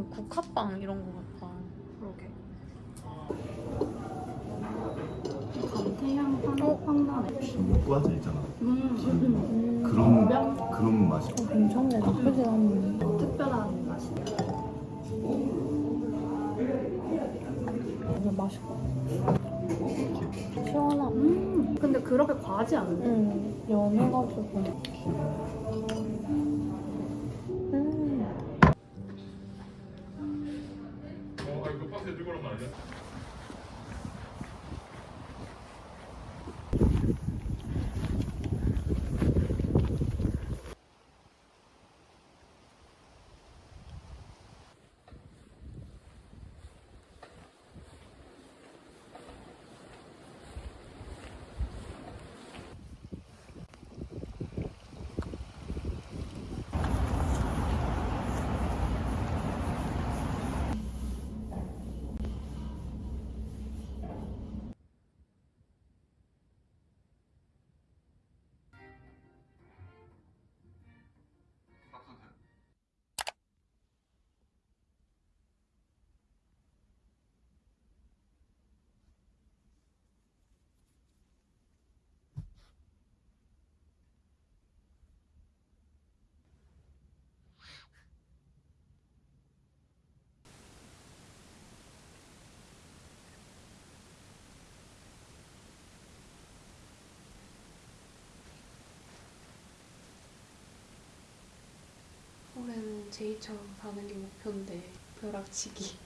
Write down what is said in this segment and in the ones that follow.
그 국화빵 이런 거 같아. 그러게. 감태향 향 황나네. 혹시 목과자 있잖아. 음, 그런 그런 맛이. 괜찮네. 나쁘지 않네. 특별한 맛이. 완전 맛있고. 시원하고. 음, 근데 그렇게 과하지 않은데. 응. 연해가지고. 음. 올해는 제이처럼 사는 게 목표인데 벼락치기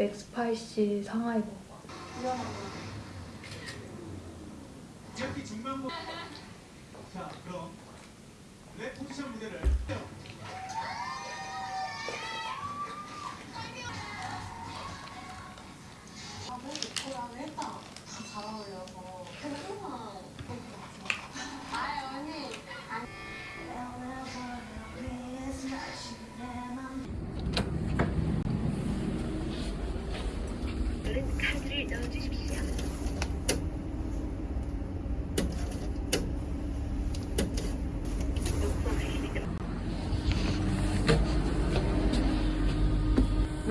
맥스파이시 상하이 먹어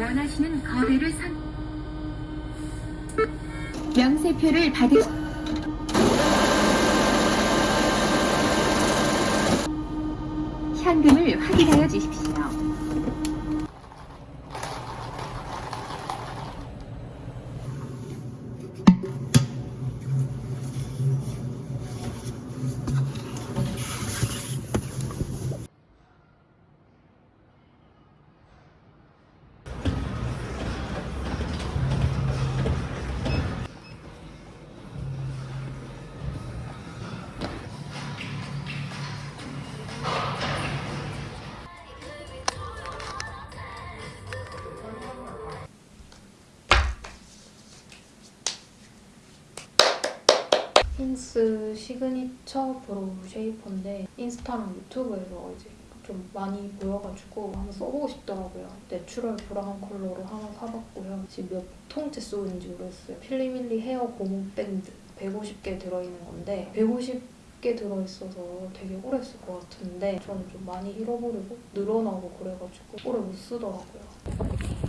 원하시는 거래를 선 명세표를 받으 현금을 확인하여 주십시오. signature brow shaper인데 인스타랑 유튜브에서 이제 좀 많이 보여가지고 한번 써보고 싶더라고요. natural 브라운 컬러로 하나 사봤고요. 지금 몇 통째 쓰는지 모르겠어요. 필리밀리 헤어 고무 밴드 150개 들어있는 건데 150개 들어있어서 되게 오래 쓸 것 같은데 저는 좀 많이 잃어버리고 늘어나고 그래가지고 오래 못 쓰더라고요.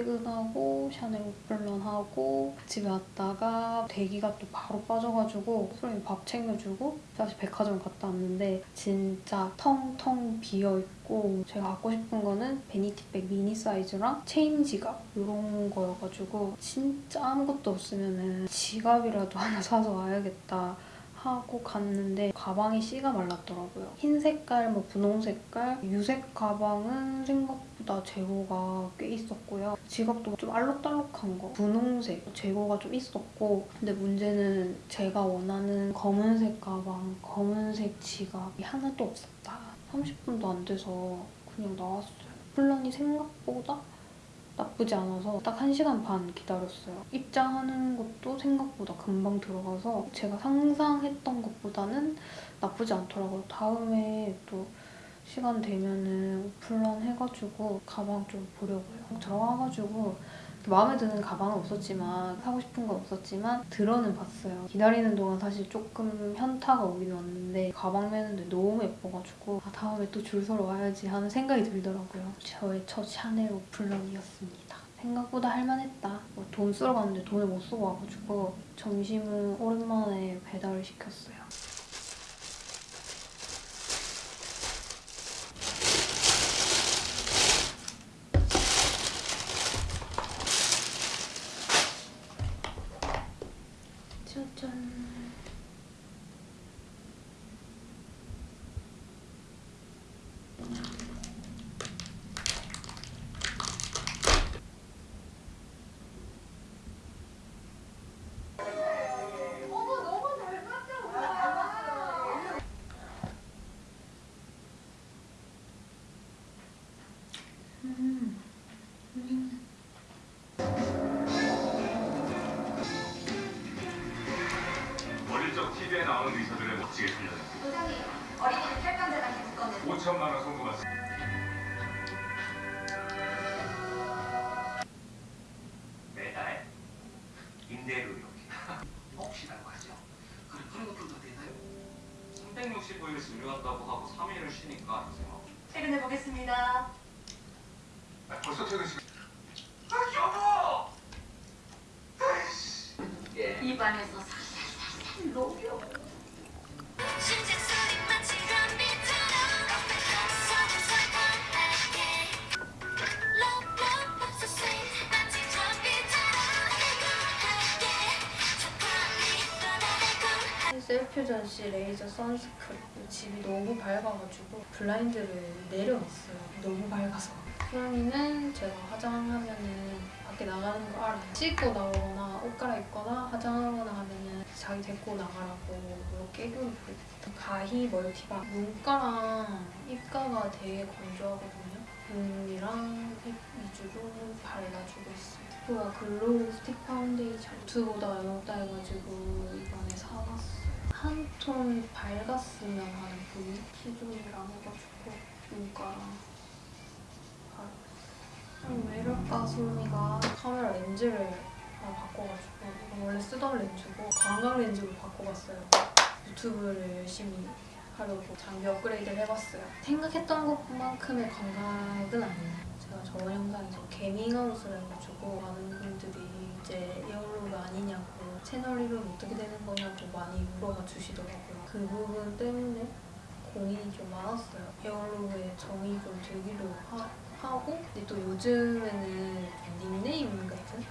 퇴근하고 샤넬 open run 하고 집에 왔다가 대기가 또 바로 빠져가지고 소영이 밥 챙겨주고 다시 백화점 갔다 왔는데 진짜 텅텅 비어있고 제가 갖고 싶은 거는 vanity bag 미니 사이즈랑 체인 지갑 이런 거여가지고 진짜 아무것도 없으면은 지갑이라도 하나 사서 와야겠다 하고 갔는데 가방이 씨가 말랐더라고요. 흰 색깔, 뭐 분홍 색깔, 유색 가방은 생각보다 재고가 꽤 있었고요. 지갑도 좀 알록달록한 거, 분홍색 재고가 좀 있었고 근데 문제는 제가 원하는 검은색 가방, 검은색 지갑이 하나도 없었다. 30분도 안 돼서 그냥 나왔어요. 플란이 생각보다 나쁘지 않아서 딱 1시간 반 기다렸어요. 입장하는 것도 생각보다 금방 들어가서 제가 상상했던 것보다는 나쁘지 않더라고요. 다음에 또 시간 되면은 오픈런 해가지고 가방 좀 보려고요. 들어와가지고 마음에 드는 가방은 없었지만 사고 싶은 건 없었지만 들어는 봤어요. 기다리는 동안 사실 조금 현타가 오긴 왔는데 가방 매는데 너무 예뻐가지고 아, 다음에 또 줄 서러 와야지 하는 생각이 들더라고요. 저의 첫 샤넬 오픈런이었습니다. 생각보다 할만했다. 뭐돈 쓰러 갔는데 돈을 못 쓰고 와가지고 점심은 오랜만에 배달을 시켰어요. 365일 수료한다고 하고 3일을 쉬니까 생각. 퇴근해 보겠습니다. 아, 벌써 퇴근 시간. 아 여보. 아이씨. 예. 입안에서 살살살살 녹여. 셀퓨전씨 레이저 sunscreen 집이 너무 밝아가지고 블라인드를 내려놨어요. 너무 밝아서. 수영이는 제가 화장하면은 밖에 나가는 거 알아요. 씻고 나오거나 옷 갈아입거나 화장하거나 하면은 자기 데리고 나가라고 이렇게 애교를 부리거든요 가히 multi balm 눈가랑 입가가 되게 건조하거든요. 눈이랑 입 위주로 발라주고 있어요 이거가 glow 스틱 파운데이션. 두보다 영업당해가지고 이번에 사봤어요 한 톤 밝았으면 하는 부위 키종이랑 해가지고 눈가랑 바르고 왜 이럴까 소미가 카메라 렌즈를 바꿔가지고 원래 쓰던 렌즈고 광각 렌즈로 바꿔봤어요. 유튜브를 열심히 하려고 장비 업그레이드를 해봤어요. 생각했던 것만큼의 광각은 아니에요. 제가 저번 영상에서 개밍아웃을 해가지고 많은 분들이 이제 에어로그 아니냐고 채널 이름 어떻게 되는 거냐고 많이 물어봐 주시더라고요. 그 부분 때문에 고민이 좀 많았어요. 에어로그에 정이 좀 들기도 하, 하고 근데 또 요즘에는 닉네임 같은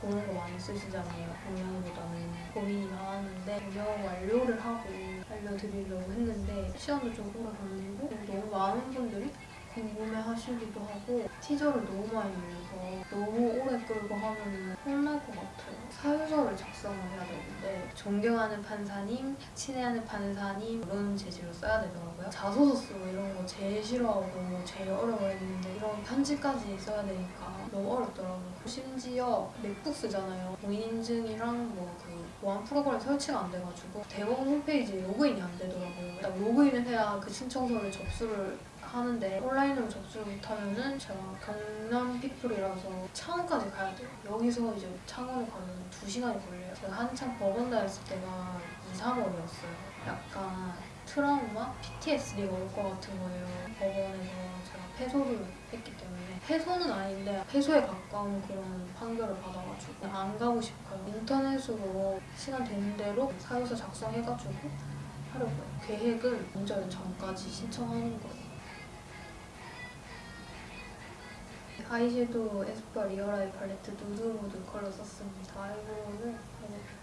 그런 거 많이 쓰시잖아요. 본명보다는 고민이 많았는데 번역 완료를 하고 알려드리려고 했는데 시간도 좀 오래 걸리고 너무 많은 분들이 궁금해하시기도 하고 티저를 너무 많이 올려서 너무 오래 끌고 하면 혼날 것 같아요. 사유서를 작성을 해야 되는데 존경하는 판사님, 친애하는 판사님 이런 재질로 써야 되더라고요. 자소서 쓰고 이런 거 제일 싫어하고 제일 어려워했는데 이런 편지까지 써야 되니까 너무 어렵더라고요. 심지어 맥북 쓰잖아요. 공인인증이랑 뭐그 보안 프로그램 설치가 안 돼가지고 대법원 홈페이지에 로그인이 안 되더라고요. 일단 로그인을 해야 그 신청서를 접수를 하는데 온라인으로 접수를 못하면은 제가 경남 피플이라서 창원까지 가야 돼요. 여기서 이제 창원을 가면 2시간이 걸려요. 제가 한창 법원 다녔을 때가 2, 3월이었어요. 약간 트라우마, PTSD가 올 것 같은 거예요. 법원에서 제가 패소를 했기 때문에 패소는 아닌데 패소에 가까운 그런 판결을 받아가지고 안 가고 싶어요. 인터넷으로 시간 되는 대로 사유서 작성해가지고 하려고요. 계획은 명절 전까지 신청하는 거예요. 아이섀도우 에스쁘아 real eye 팔레트 누드 무드 컬러 썼습니다. eyebrow는 하이라이트.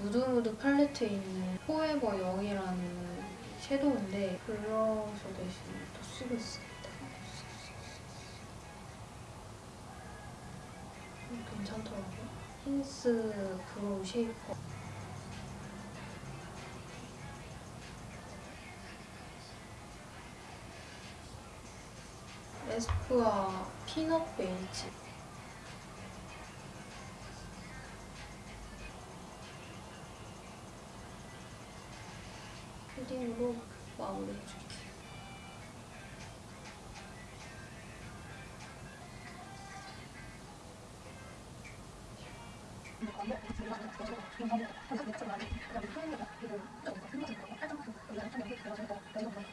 누드무드 팔레트에 있는 포에버 0이라는 섀도우인데 블러셔 대신 또 쓰고 있습니 괜찮더라고요. 힌스 brow shaper. 에스쁘아 peanut 베이지. 쉐딩으로 마무리해줄게요. 굉장히 감사드립니다. 감사합니다. 그다음에 사연이 그리고 좀 흥미진 거예요. 사정 우리 남편에게 들어줘서 너희가 뭐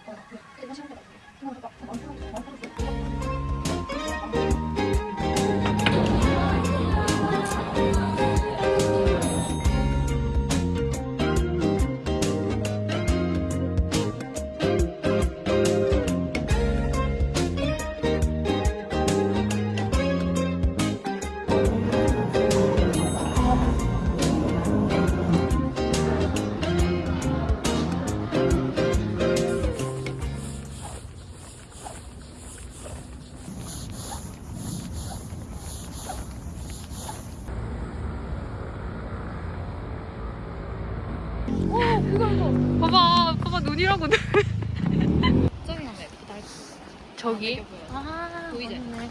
봐봐, 봐봐 눈이라고. 저기 가면 예쁘다. 저기? 아, 보이지? 맞네.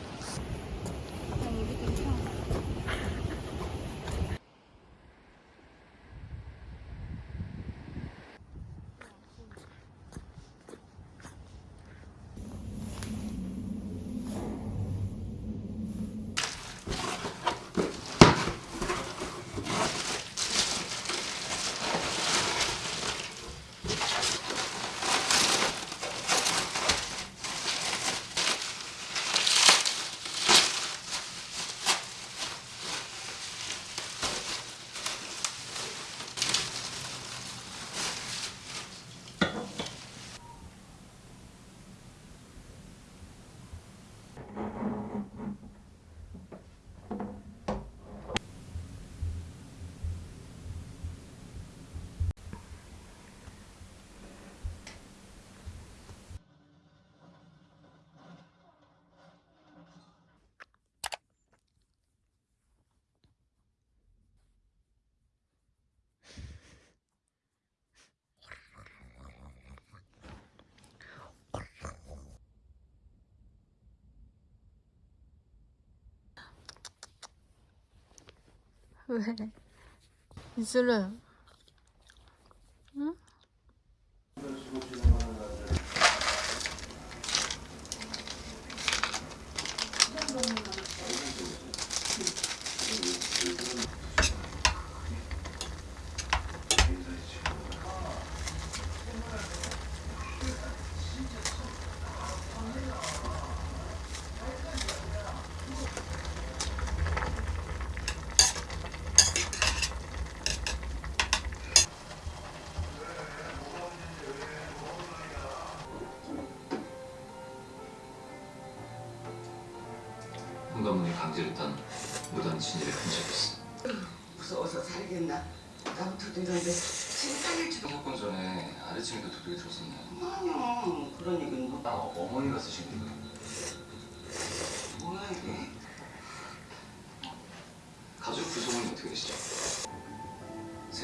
왜? 이슬은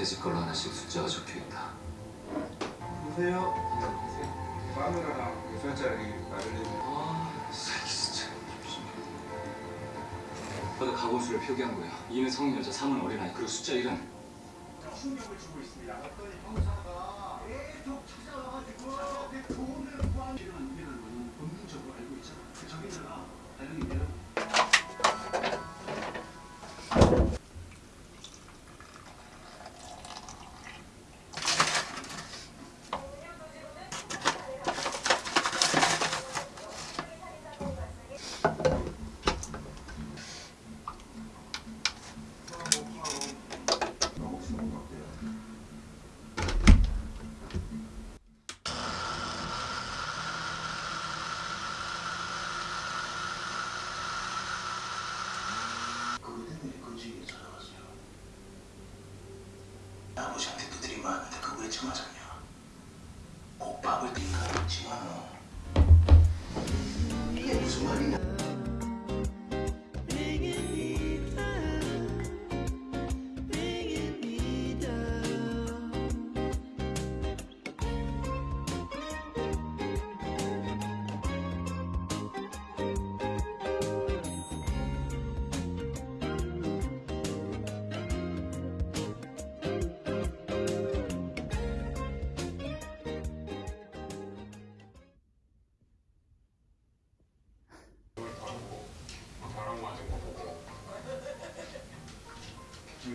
새집 걸로 하나씩 숫자가 적혀 있다. 보세요. 카메라랑 유선짜리 마련해 아, 새끼 진짜. 너도 가공수를 표기한 거야. 2는 성인 여자, 3은 어린아이, 그리고 숫자 1은 충격을 주고 있습니다. 어떤 형사가 계속 찾아와가지고 내 돈을 구한 이런 일은 본능적으로 알고 있잖아. 그 자기들아, 다른 이유는 꼭 밥을 띵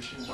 열심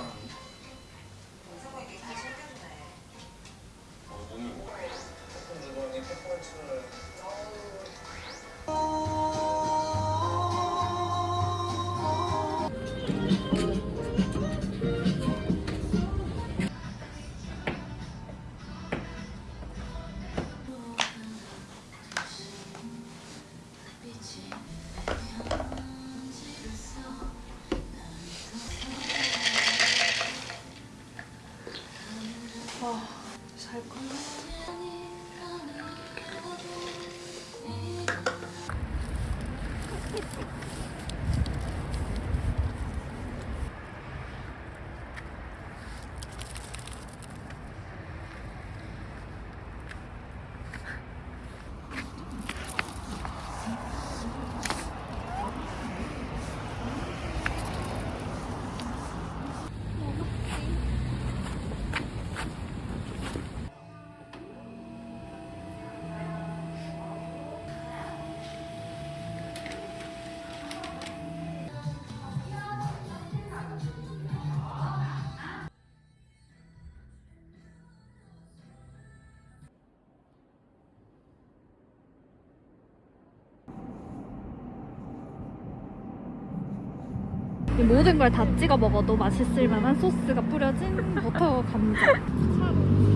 모든 걸 다 찍어 먹어도 맛있을 만한 소스가 뿌려진 버터 감자.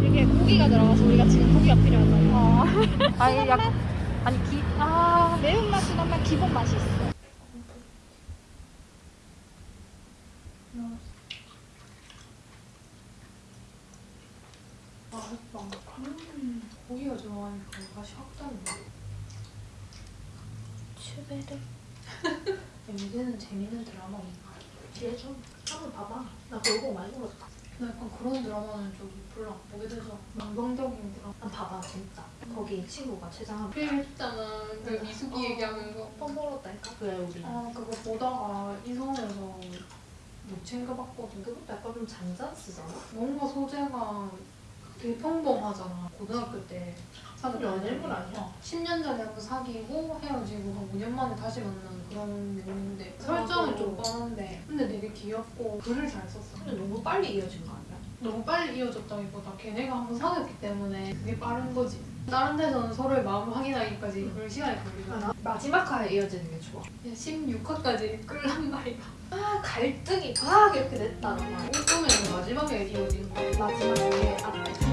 이게 고기가 들어가서 우리가 지금 고기가 필요하잖아. 어. 아니 약 아니 기 아. 매운맛이 나면 기본 맛이 있어. 맛있다. 음, 고기가 들어가니까 맛이 확 다른데. 추베르. 요새는 재밌는 드라마인가? 뒤에 좀 한번 봐봐. 나 그거 많이 들었어. 나 약간 그런 드라마는 좀 별로 안 보게 돼서 망성적인 드라마. 한 봐봐 재밌다. 거기 친구가 최장한 그 했잖아. 그 미숙이 얘기하면서. 뻔 벌었다니까. 그래 우리. 아 그거 보다가 이성에서 못 챙겨봤거든. 그것도 약간 좀 잔잔쓰잖아. 뭔가 소재가 되게 평범하잖아. 고등학교 때 연애물 아니야? 10년 전에 한번 사귀고 헤어지고 한 5년 만에 다시 만나는 그런 내용인데 설정은 좀 뻔한데 근데 되게 귀엽고 글을 잘 썼어. 근데 너무 빨리 이어진 거 아니야? 너무 빨리 이어졌다기보다 걔네가 한번 사귀었기 때문에 그게 빠른 거지. 다른 데서는 서로의 마음을 확인하기까지 그럴 시간이 걸리잖아. 마지막 화에 이어지는 게 좋아. 16화까지 끌란 말이야. 아 갈등이 막 이렇게 됐다는 말. 꿈에는 마지막에 이어지는 거야. 마지막에 앞에